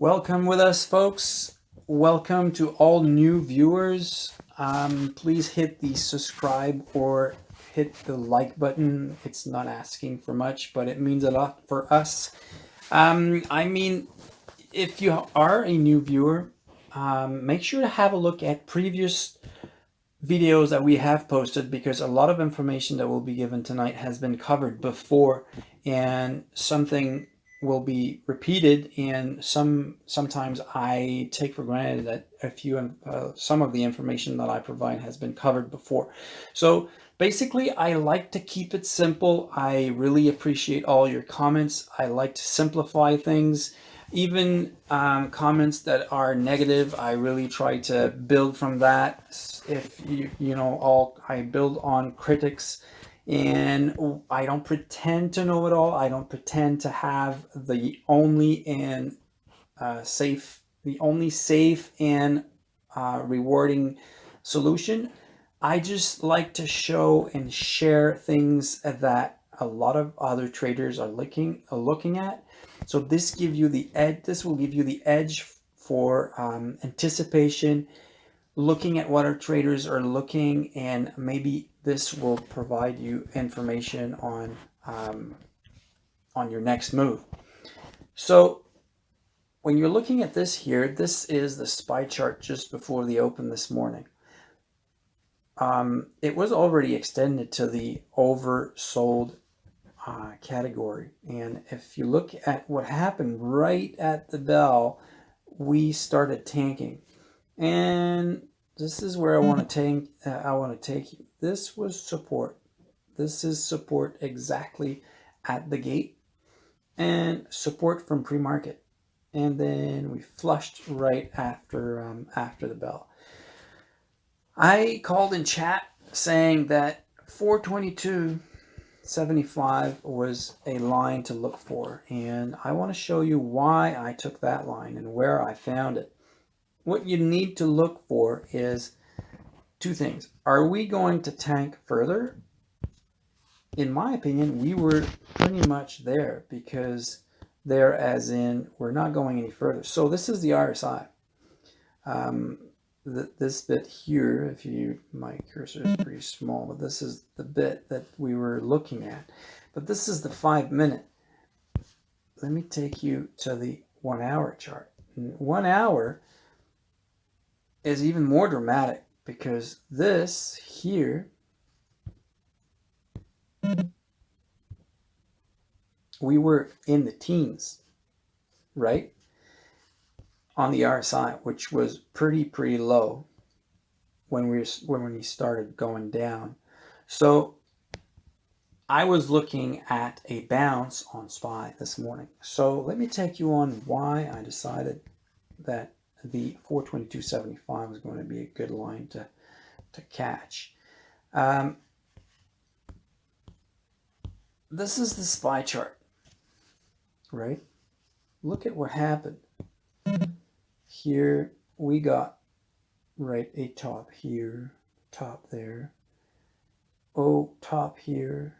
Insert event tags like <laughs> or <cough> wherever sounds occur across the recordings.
Welcome with us, folks. Welcome to all new viewers. Um, please hit the subscribe or hit the like button. It's not asking for much, but it means a lot for us. Um, I mean, if you are a new viewer, um, make sure to have a look at previous videos that we have posted because a lot of information that will be given tonight has been covered before and something will be repeated and some sometimes I take for granted that a few uh, some of the information that I provide has been covered before. So basically I like to keep it simple. I really appreciate all your comments. I like to simplify things. Even um, comments that are negative I really try to build from that. If you you know all I build on critics and I don't pretend to know it all. I don't pretend to have the only and uh, safe, the only safe and uh, rewarding solution. I just like to show and share things that a lot of other traders are looking are looking at. So this give you the edge. This will give you the edge for um, anticipation, looking at what our traders are looking, and maybe this will provide you information on um, on your next move. So when you're looking at this here, this is the SPY chart just before the open this morning. Um, it was already extended to the oversold uh, category. And if you look at what happened right at the bell, we started tanking. And this is where I want to take uh, I want to take you. This was support. This is support exactly at the gate and support from pre-market. And then we flushed right after um, after the bell. I called in chat saying that 422.75 was a line to look for. And I want to show you why I took that line and where I found it what you need to look for is two things. Are we going to tank further? In my opinion, we were pretty much there because there as in we're not going any further. So this is the RSI. Um, this bit here, if you, my cursor is pretty small, but this is the bit that we were looking at. But this is the five minute. Let me take you to the one hour chart. One hour, is even more dramatic because this here we were in the teens, right? On the RSI, which was pretty, pretty low when we when we started going down. So I was looking at a bounce on SPY this morning. So let me take you on why I decided that the 422.75 is going to be a good line to, to catch. Um, this is the SPY chart, right? Look at what happened. Here we got, right, a top here, top there. Oh, top here,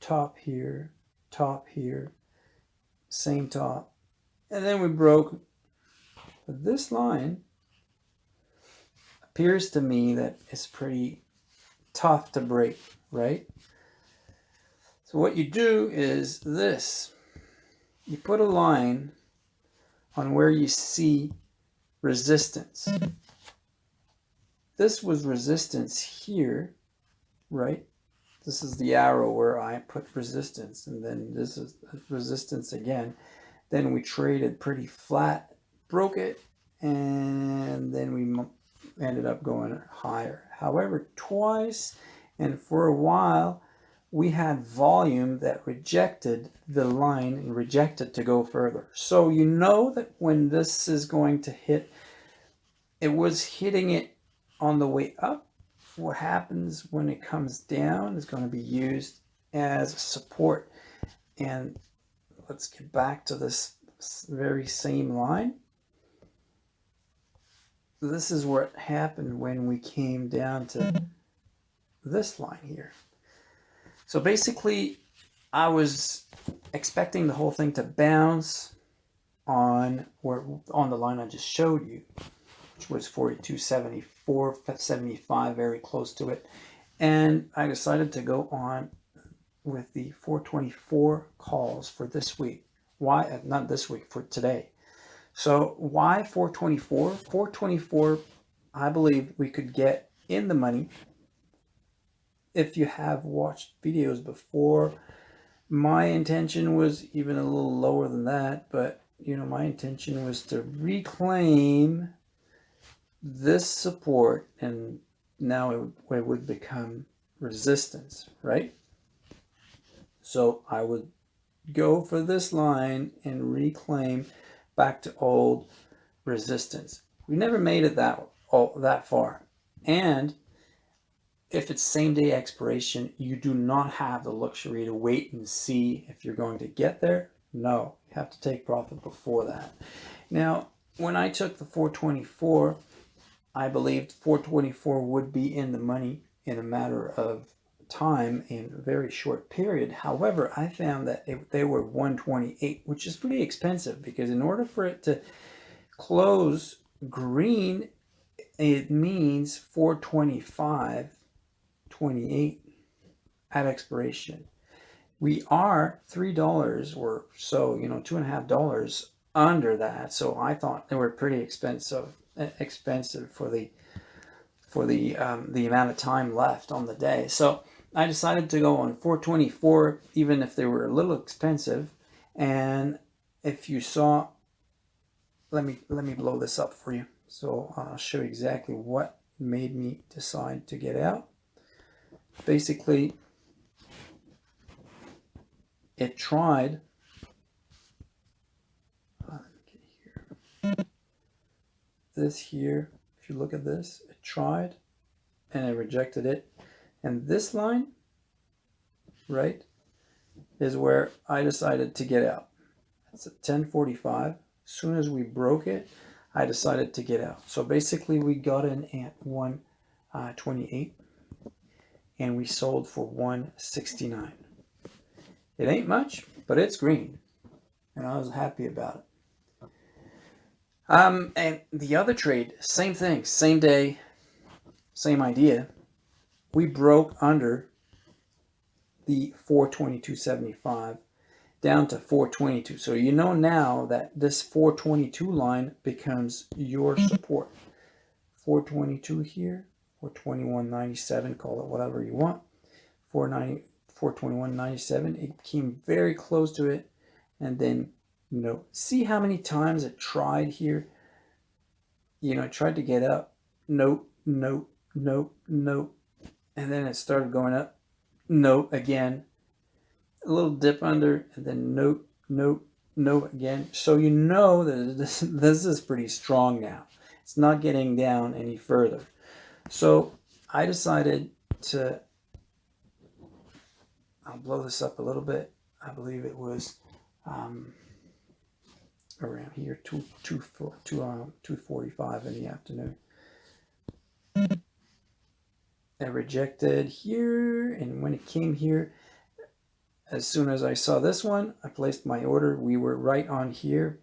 top here, top here, same top. And then we broke but this line appears to me that it's pretty tough to break, right? So what you do is this. You put a line on where you see resistance. This was resistance here, right? This is the arrow where I put resistance, and then this is resistance again. Then we traded pretty flat broke it, and then we ended up going higher. However, twice and for a while, we had volume that rejected the line and rejected to go further. So you know that when this is going to hit, it was hitting it on the way up. What happens when it comes down is going to be used as support. And let's get back to this very same line this is what happened when we came down to this line here. So basically, I was expecting the whole thing to bounce, on where on the line I just showed you, which was 4274, 75, very close to it. And I decided to go on with the 424 calls for this week. Why, not this week, for today. So why 424? 424, I believe we could get in the money if you have watched videos before. My intention was even a little lower than that, but you know, my intention was to reclaim this support and now it, it would become resistance, right? So I would go for this line and reclaim back to old resistance. We never made it that all that far. And if it's same day expiration, you do not have the luxury to wait and see if you're going to get there. No, you have to take profit before that. Now, when I took the 424, I believed 424 would be in the money in a matter of time in a very short period. However, I found that it, they were 128, which is pretty expensive because in order for it to close green, it means 425, 28 at expiration. We are $3 or so, you know, two and a half dollars under that. So I thought they were pretty expensive, expensive for the for the um, the amount of time left on the day. So I decided to go on 424, even if they were a little expensive. And if you saw, let me let me blow this up for you. So I'll show you exactly what made me decide to get out. Basically, it tried. This here, if you look at this, it tried and I rejected it and this line, right, is where I decided to get out. It's at 1045. As soon as we broke it, I decided to get out. So basically we got in at 128 uh, and we sold for 169. It ain't much, but it's green. And I was happy about it. Um, and the other trade, same thing, same day, same idea we broke under the 422.75 down to 422. So you know now that this 422 line becomes your support. 422 here, 421.97, call it whatever you want. 490, 421.97, it came very close to it. And then, you know, see how many times it tried here? You know, it tried to get up. Nope, nope, nope, nope, and then it started going up. Note again, a little dip under, and then note, note, note again. So you know that <laughs> this, this is pretty strong now. It's not getting down any further. So I decided to, I'll blow this up a little bit. I believe it was um, around here, 2, 2, 2, um, 245 in the afternoon. I rejected here and when it came here as soon as I saw this one I placed my order. We were right on here.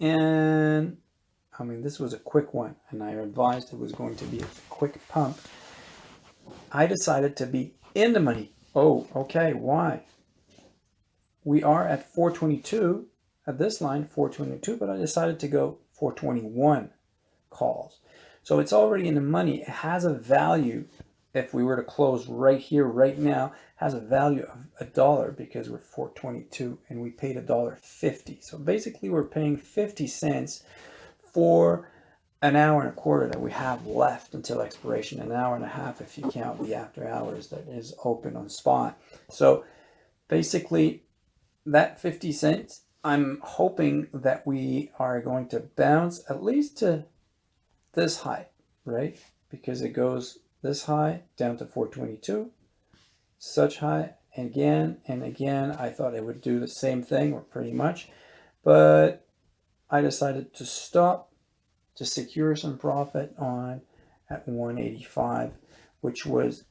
And I mean this was a quick one and I advised it was going to be a quick pump. I decided to be in the money. Oh okay why? We are at 422 at this line 422 but I decided to go 421 calls. So it's already in the money. It has a value if we were to close right here, right now, has a value of a dollar because we're 422 and we paid a dollar 50. So basically we're paying 50 cents for an hour and a quarter that we have left until expiration, an hour and a half if you count the after hours that is open on spot. So basically that 50 cents, I'm hoping that we are going to bounce at least to this height, right? Because it goes this high down to 422, such high and again and again. I thought it would do the same thing or pretty much, but I decided to stop to secure some profit on at 185, which was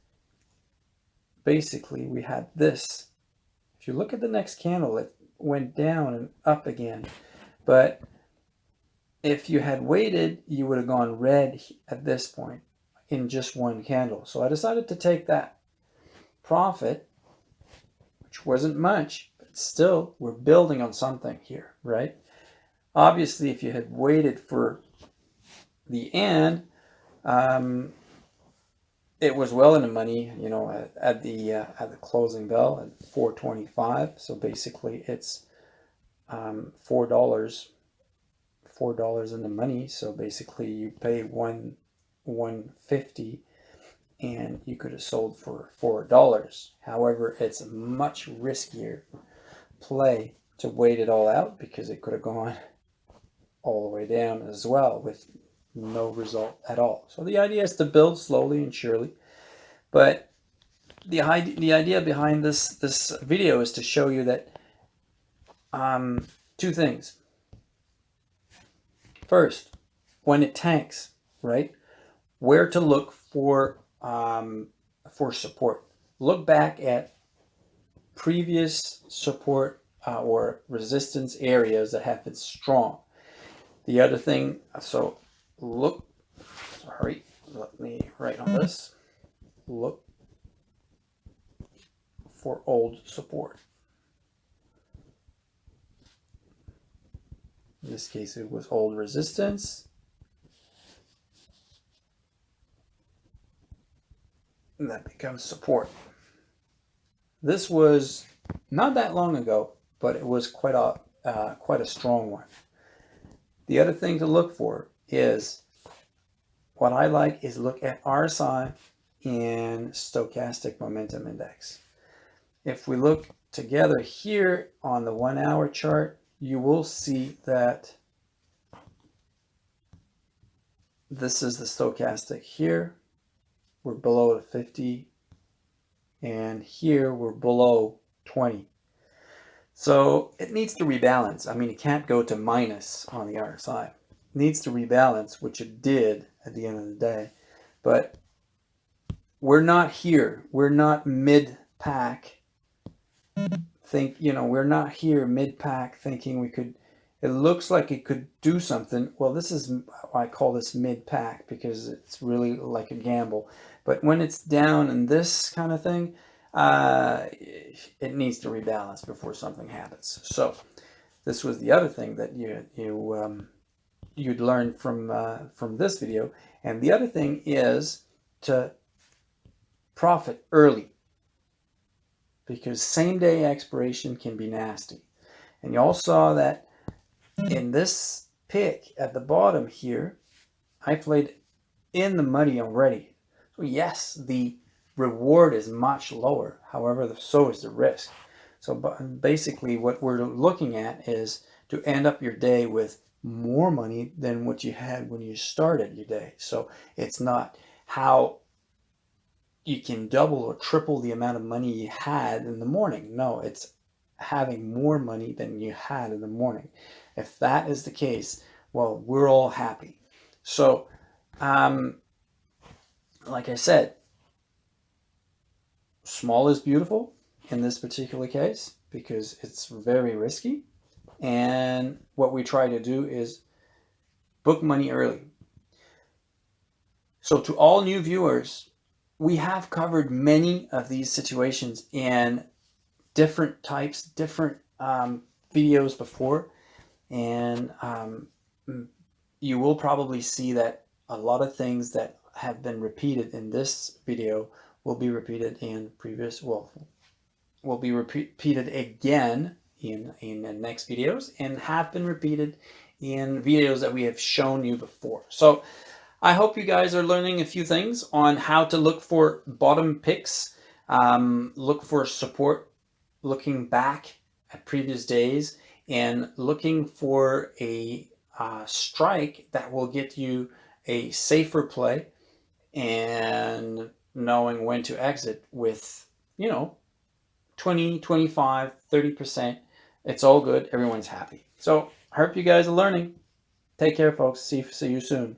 basically we had this. If you look at the next candle, it went down and up again. But if you had waited, you would have gone red at this point in just one candle. So I decided to take that profit, which wasn't much, but still we're building on something here, right? Obviously, if you had waited for the end, um, it was well in the money, you know, at, at the uh, at the closing bell at 425. So basically, it's um, four dollars, four dollars in the money. So basically, you pay one 150 and you could have sold for four dollars. However it's a much riskier play to wait it all out because it could have gone all the way down as well with no result at all. So the idea is to build slowly and surely but the idea, the idea behind this this video is to show you that um, two things. First when it tanks right where to look for um, for support. Look back at previous support uh, or resistance areas that have been strong. The other thing, so look, sorry, let me write on this. Look for old support. In this case, it was old resistance. That becomes support. This was not that long ago, but it was quite a uh, quite a strong one. The other thing to look for is what I like is look at RSI and stochastic momentum index. If we look together here on the one hour chart, you will see that this is the stochastic here we're below the 50 and here we're below 20 so it needs to rebalance. I mean it can't go to minus on the RSI it needs to rebalance which it did at the end of the day. But we're not here. We're not mid pack think you know we're not here mid pack thinking we could it looks like it could do something. Well, this is, I call this mid-pack because it's really like a gamble. But when it's down in this kind of thing, uh, it needs to rebalance before something happens. So this was the other thing that you, you, um, you'd learn from, uh, from this video. And the other thing is to profit early because same day expiration can be nasty. And you all saw that in this pick at the bottom here, I played in the money already. Yes, the reward is much lower. However, so is the risk. So basically what we're looking at is to end up your day with more money than what you had when you started your day. So it's not how you can double or triple the amount of money you had in the morning. No, it's having more money than you had in the morning. If that is the case, well, we're all happy. So, um, like I said, small is beautiful in this particular case because it's very risky. And what we try to do is book money early. So to all new viewers, we have covered many of these situations in different types, different um, videos before. And um, you will probably see that a lot of things that have been repeated in this video will be repeated in previous, well, will be repeated again in, in the next videos and have been repeated in videos that we have shown you before. So I hope you guys are learning a few things on how to look for bottom picks, um, look for support, looking back at previous days and looking for a uh, strike that will get you a safer play and knowing when to exit with, you know, 20, 25, 30%. It's all good. Everyone's happy. So I hope you guys are learning. Take care, folks. See, see you soon.